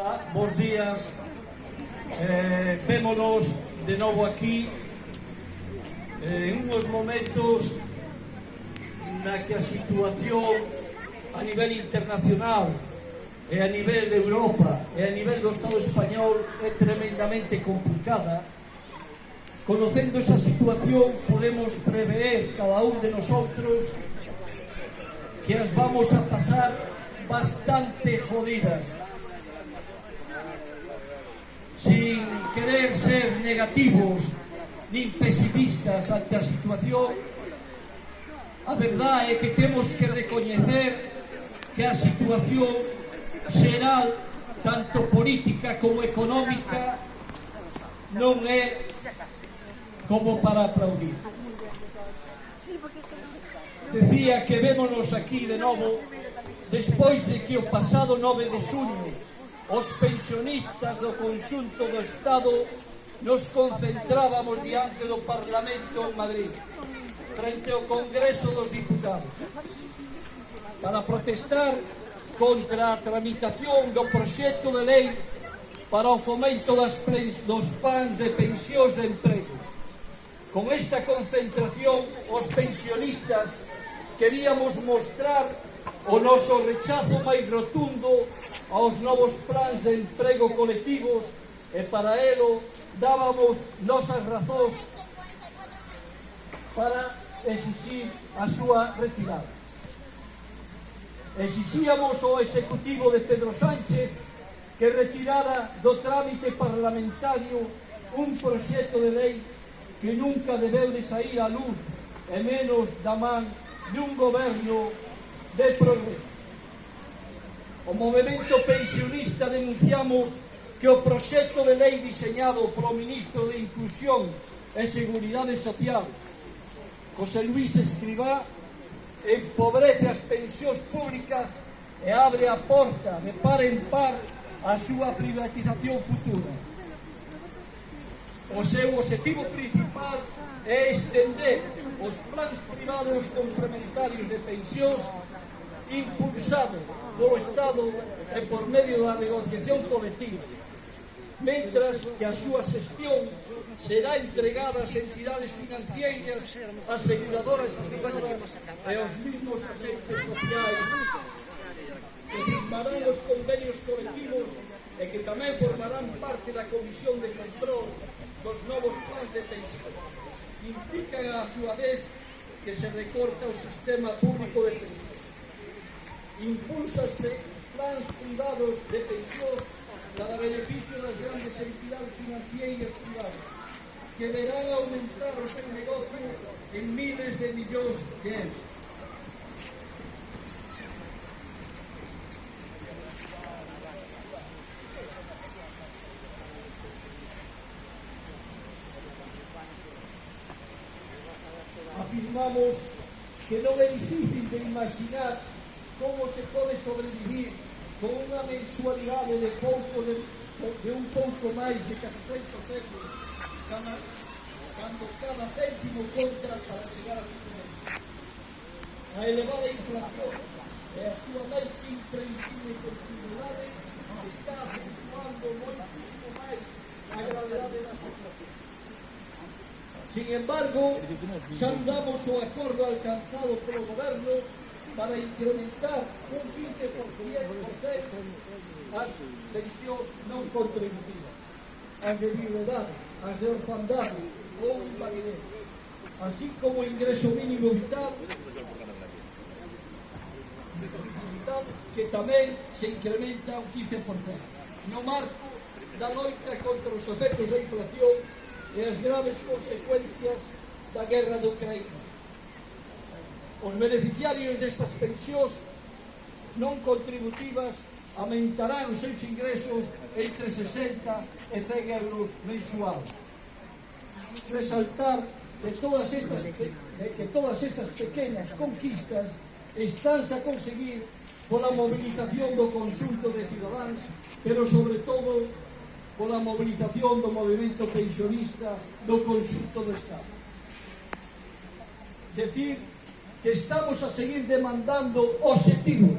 Ola, bons días. Eh, vémonos de novo aquí eh, en unhos momentos na que a situación a nivel internacional e a nivel de Europa e a nivel do Estado español é tremendamente complicada Conocendo esa situación podemos prever cada un de nosotros que as vamos a pasar bastante jodidas sin querer ser negativos nin pesimistas ante a situación, a verdade é que temos que recoñecer que a situación xeral, tanto política como económica, non é como para aplaudir. Decía que vémonos aquí de novo despois de que o pasado 9 de xuño os pensionistas do conxunto do Estado nos concentrábamos diante do Parlamento en Madrid, frente ao Congreso dos Diputados, para protestar contra a tramitación do proxecto de lei para o fomento das dos pans de pensións de emprego. Con esta concentración, os pensionistas queríamos mostrar o noso rechazo máis rotundo aos novos plans de emprego colectivos e para elo dábamos nosas razóns para exixir a súa retirada. Exixíamos ao Executivo de Pedro Sánchez que retirara do trámite parlamentario un proxecto de lei que nunca debeu de sair a luz e menos da man dun goberno de progreso o movimento pensionista denunciamos que o proxecto de lei diseñado polo ministro de Inclusión e Seguridade Social, José Luis Escribá, empobrece as pensións públicas e abre a porta de par en par a súa privatización futura. O seu objetivo principal é estender os plans privados complementarios de pensións impulsados do Estado e por medio da negociación colectiva, mentras que a súa xestión será entregada ás entidades financieras, aseguradoras privadas e aos mismos agentes sociais que firmarán os convenios colectivos e que tamén formarán parte da Comisión de Control dos novos plans de pensión. Implican a súa vez que se recorta o sistema público de pensión impulsase plans privados de pensións para beneficio das grandes entidades financieras privadas que verán aumentar o seu negocio en miles de millóns de euros. Afirmamos que non é difícil de imaginar cómo se puede sobrevivir con una mensualidad de un poco más de 400 euros, cada, cuando cada céntimo contra para llegar a su momento. La elevada inflación es actualmente imprevisible con tribunales está afectando muchísimo más la gravedad de la situación. Sin embargo, saludamos su acuerdo alcanzado por el gobierno para incrementar un 15% as pensións non contributivas, as de viudade, as de orfandade ou invalidez, así como o ingreso mínimo vital vital que tamén se incrementa un 15%, no marco da loita contra os efectos da inflación e as graves consecuencias da guerra de Ucraína. Os beneficiarios destas pensións non contributivas aumentarán os seus ingresos entre 60 e 100 euros mensual. Resaltar de todas estas, de eh, que todas estas pequenas conquistas estánse a conseguir pola movilización do consulto de cidadáns, pero sobre todo pola movilización do movimento pensionista do consulto do Estado. Decir que estamos a seguir demandando objetivos.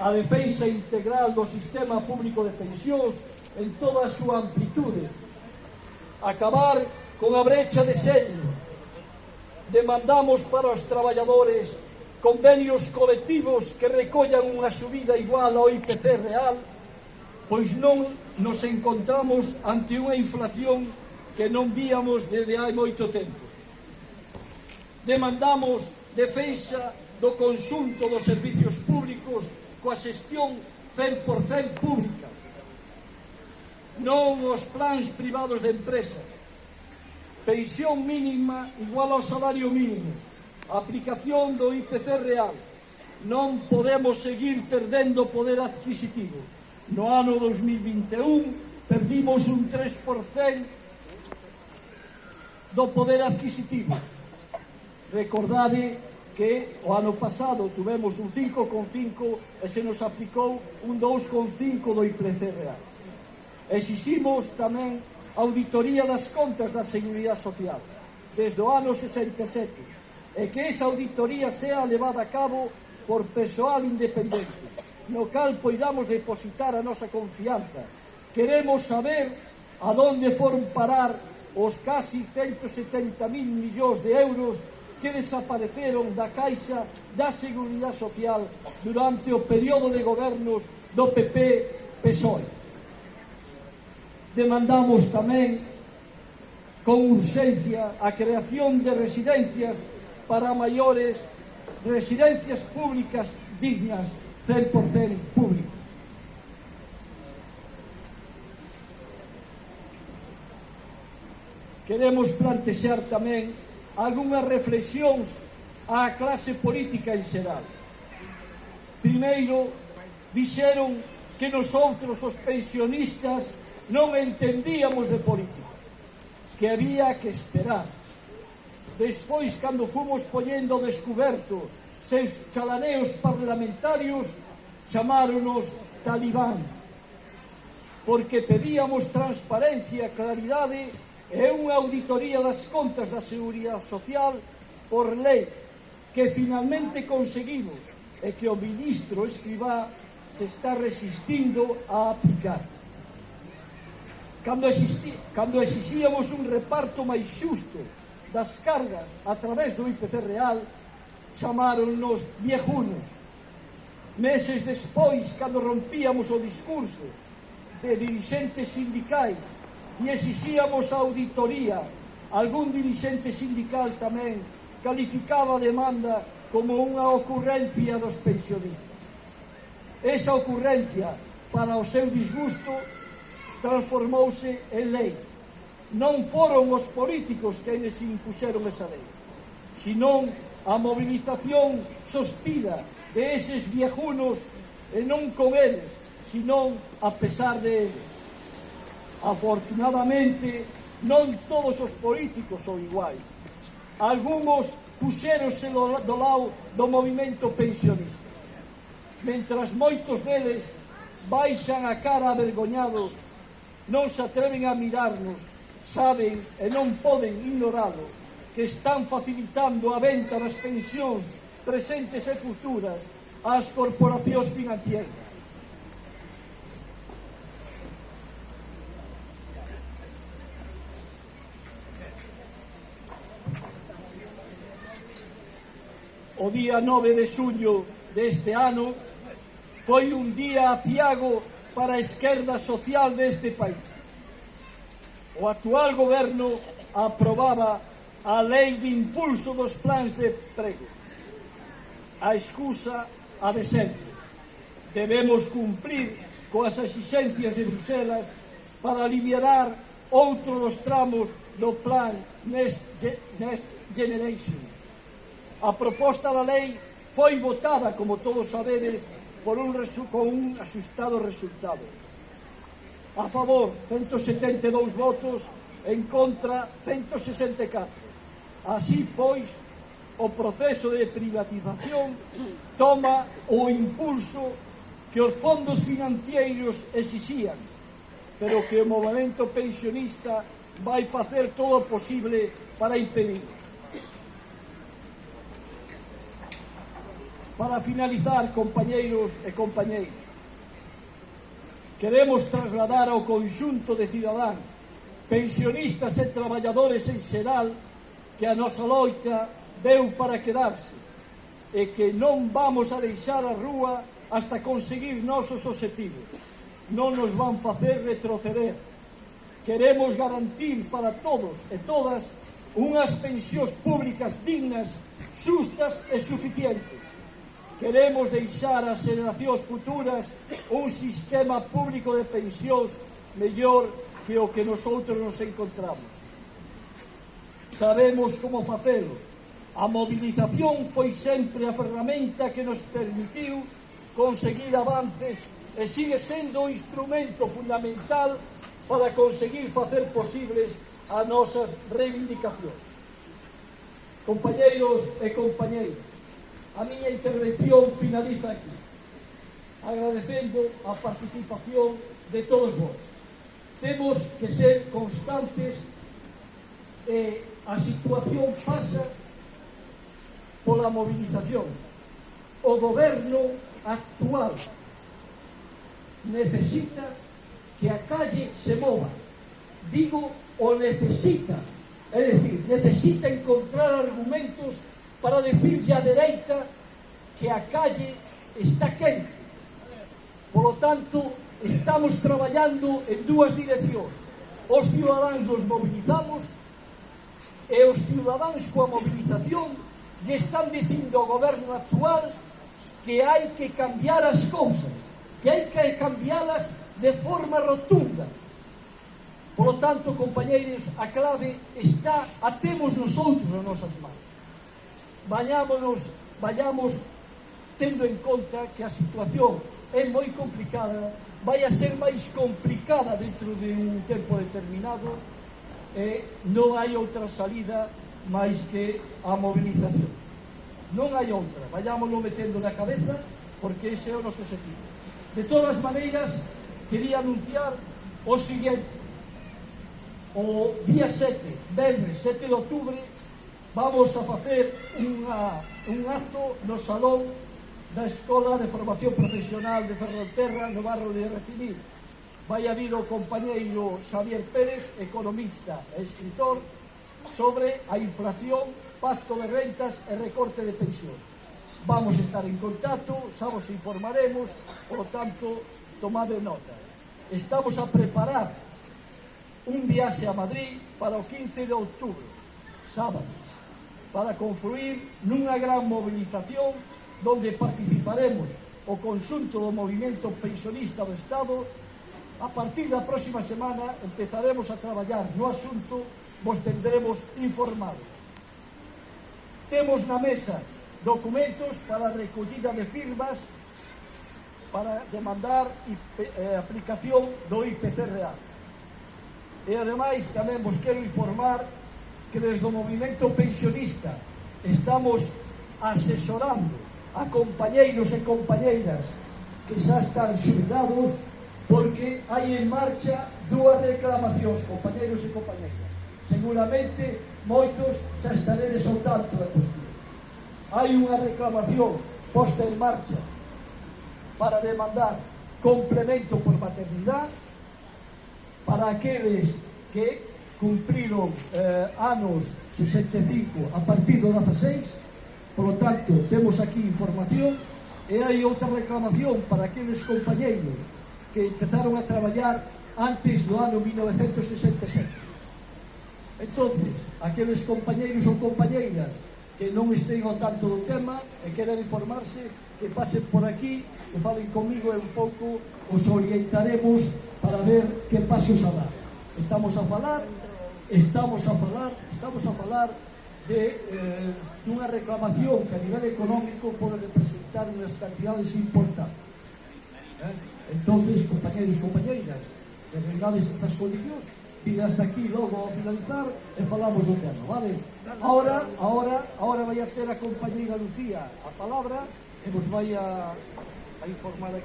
A defensa integral do sistema público de pensións en toda a súa amplitude. Acabar con a brecha de xeño Demandamos para os traballadores convenios colectivos que recollan unha subida igual ao IPC real, pois non nos encontramos ante unha inflación que non víamos desde hai moito tempo demandamos defensa do conxunto dos servicios públicos coa xestión 100% pública. Non os plans privados de empresa. Pensión mínima igual ao salario mínimo. Aplicación do IPC real. Non podemos seguir perdendo poder adquisitivo. No ano 2021 perdimos un 3% do poder adquisitivo. Recordade que o ano pasado tuvemos un 5,5 e se nos aplicou un 2,5 do IPC real. Exiximos tamén auditoría das contas da Seguridade Social desde o ano 67 e que esa auditoría sea levada a cabo por persoal independente no cal poidamos depositar a nosa confianza. Queremos saber a donde foron parar os casi 170.000 millóns de euros que desapareceron da Caixa da Seguridade Social durante o período de gobernos do PP-PSOE. Demandamos tamén con urxencia a creación de residencias para maiores, residencias públicas dignas, 100% públicas. Queremos plantexar tamén algunhas reflexións á clase política en xeral. Primeiro, dixeron que nosotros, os pensionistas, non entendíamos de política, que había que esperar. Despois, cando fomos poñendo descoberto seus chalaneos parlamentarios, chamáronos talibáns, porque pedíamos transparencia, claridade é unha auditoría das contas da Seguridade Social por lei que finalmente conseguimos e que o ministro Escribá se está resistindo a aplicar. Cando, existi, cando exixíamos un reparto máis xusto das cargas a través do IPC real, chamáronnos viejunos. Meses despois, cando rompíamos o discurso de dirigentes sindicais e exixíamos a auditoría. Algún dirixente sindical tamén calificaba a demanda como unha ocurrencia dos pensionistas. Esa ocurrencia, para o seu disgusto, transformouse en lei. Non foron os políticos quenes impuseron esa lei, senón a movilización sostida de eses viejunos e non con eles, senón a pesar de eles. Afortunadamente, non todos os políticos son iguais. Algunos puxéronse do, do lado do movimento pensionista. Mentras moitos deles baixan a cara avergoñado, non se atreven a mirarnos, saben e non poden ignorado que están facilitando a venta das pensións presentes e futuras ás corporacións financieras. o día 9 de suño deste ano foi un día aciago para a esquerda social deste país. O actual goberno aprobaba a lei de impulso dos plans de prego. A excusa a de sempre. Debemos cumplir coas exigencias de Bruselas para aliviar outro dos tramos do plan Next, Next Generation A proposta da lei foi votada, como todos sabedes, por un con un asustado resultado. A favor, 172 votos, en contra, 164. Así, pois, o proceso de privatización toma o impulso que os fondos financeiros exixían, pero que o movimento pensionista vai facer todo o posible para impedir. Para finalizar, compañeiros e compañeiras, queremos trasladar ao conxunto de cidadáns, pensionistas e traballadores en xeral que a nosa loita deu para quedarse e que non vamos a deixar a rúa hasta conseguir nosos objetivos. Non nos van facer retroceder. Queremos garantir para todos e todas unhas pensións públicas dignas, xustas e suficientes Queremos deixar ás xeracións futuras un sistema público de pensións mellor que o que nosotros nos encontramos. Sabemos como facelo. A mobilización foi sempre a ferramenta que nos permitiu conseguir avances e sigue sendo o instrumento fundamental para conseguir facer posibles as nosas reivindicacións. Compañeiros e compañeiras, A miña intervención finaliza aquí, agradecendo a participación de todos vos. Temos que ser constantes e a situación pasa pola movilización. O goberno actual necesita que a calle se mova. Digo, o necesita, é dicir, necesita encontrar argumentos para decirlle a dereita que a calle está quente. Por lo tanto, estamos traballando en dúas direccións. Os ciudadanos os mobilizamos e os ciudadanos coa mobilización lle están dicindo ao goberno actual que hai que cambiar as cousas, que hai que cambialas de forma rotunda. Por lo tanto, compañeiros, a clave está, a temos nosotros as nosas mãos vayámonos, vayamos tendo en conta que a situación é moi complicada, vai a ser máis complicada dentro de un tempo determinado e non hai outra salida máis que a movilización. Non hai outra, vayámoslo metendo na cabeza porque ese é o noso objetivo. De todas maneiras, quería anunciar o siguiente. O día 7, viernes 7 de outubro, vamos a facer unha, un acto no salón da Escola de Formación Profesional de Ferrolterra no barrio de Recibir. Vai a vir o compañeiro Xavier Pérez, economista e escritor, sobre a inflación, pacto de rentas e recorte de pensión. Vamos estar en contacto, xa vos informaremos, por tanto, tomade nota. Estamos a preparar un viaxe a Madrid para o 15 de outubro, sábado para confluir nunha gran mobilización donde participaremos o conxunto do movimento pensionista do Estado. A partir da próxima semana empezaremos a traballar no asunto vos tendremos informados temos na mesa documentos para recollida de firmas para demandar eh, aplicación do IPC real. E ademais tamén vos quero informar que desde o movimento pensionista estamos asesorando a compañeiros e compañeiras que xa están xubilados porque hai en marcha dúas reclamacións, compañeiros e compañeiras. Seguramente moitos xa estaredes ao tanto da cuestión. Hai unha reclamación posta en marcha para demandar complemento por maternidade para aqueles que cumpriron eh, anos 65 a partir do 16 polo tanto temos aquí información e hai outra reclamación para aqueles compañeiros que empezaron a traballar antes do ano 1967 entonces aqueles compañeiros ou compañeiras que non estén ao tanto do tema e queren informarse que pasen por aquí que falen comigo e un pouco os orientaremos para ver que pasos a dar estamos a falar estamos a falar, estamos a falar de eh, dunha reclamación que a nivel económico pode representar unhas cantidades importantes. Eh? Entonces, compañeros e compañeiras, desregades estas condicións, e hasta aquí logo ao finalizar e falamos do tema, vale? Ahora, ahora, ahora vai a ter a compañeira Lucía a palabra e vos vai a, a informar aquí.